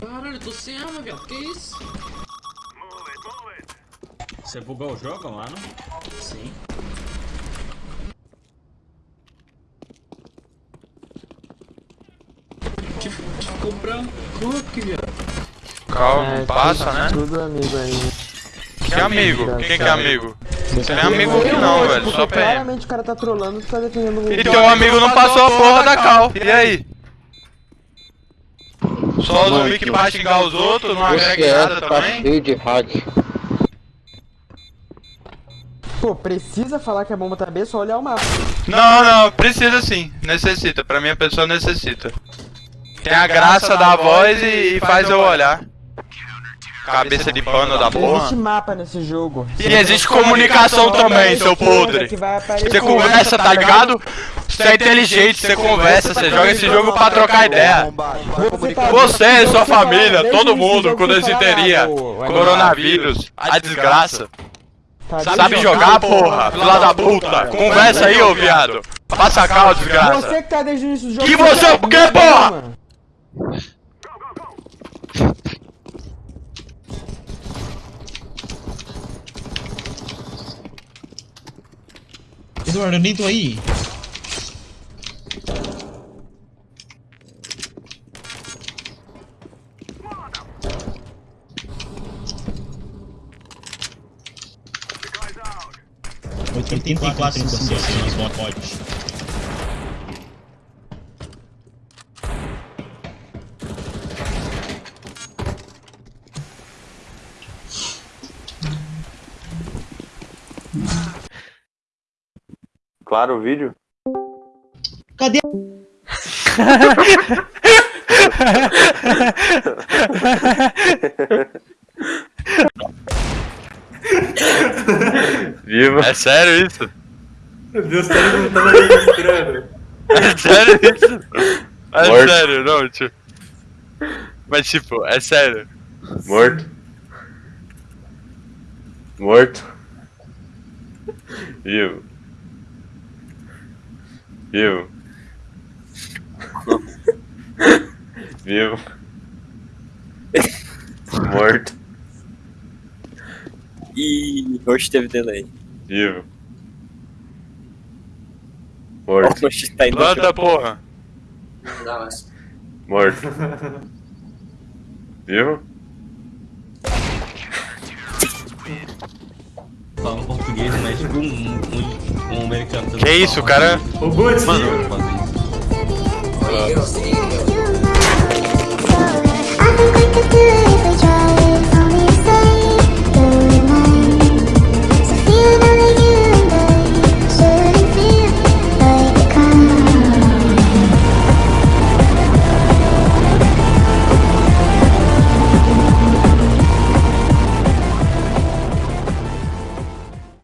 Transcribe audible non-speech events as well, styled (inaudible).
Caralho, eu tô sem arma, velho. Que isso? Você bugou o jogo, mano? Sim. Que, que ficou branco aqui, velho. Calma, passa, né? Tudo amigo aí. Que amigo? Quem que é amigo? Você não é amigo aqui não, velho, só PM. claramente o cara tá trolando, tu tá defendendo o E teu amigo não passou a porra da cal. E aí? Só o zumbi que vai xingar os outros, não agrega nada também? cheio de hack. Pô, precisa falar que a bomba tá B, só olhar o mapa. Não, não, precisa sim, necessita, pra mim a pessoa necessita. Tem a graça da voz e, e faz eu olhar. Cabeça de pano da Existe porra. mapa nesse jogo. E existe comunicação também, seu podre. Você conversa, tá ligado? Você é inteligente, você conversa, você joga esse jogo pra trocar ideia. Você, sua família, todo mundo com desinteria, coronavírus, a desgraça. Sabe jogar, porra? Filha da puta. Conversa aí, ô viado. Passa a cal, desgraça. Você que tá desde o início do jogo. E você, tá por quê, comigo, porra? Eduardo, eu nem tô aí. Oitenta e quatro em você, bots. Claro o vídeo? Cadê? (laughs) (laughs) Viva! É sério isso? Meu Deus, tá não tava registrando. (laughs) É sério isso? É Morto. sério, não, tipo. Mas tipo, é sério. Morto. Morto. Vivo. Vivo. Vivo. Morto. Ih, hoje teve delay. Vivo. Morto. Hoje tá indo. Planta, porra. Morto. Vivo? Fala português, mas tipo um, um, um americano. Que isso, cara? Ô, Guts, Mano, eu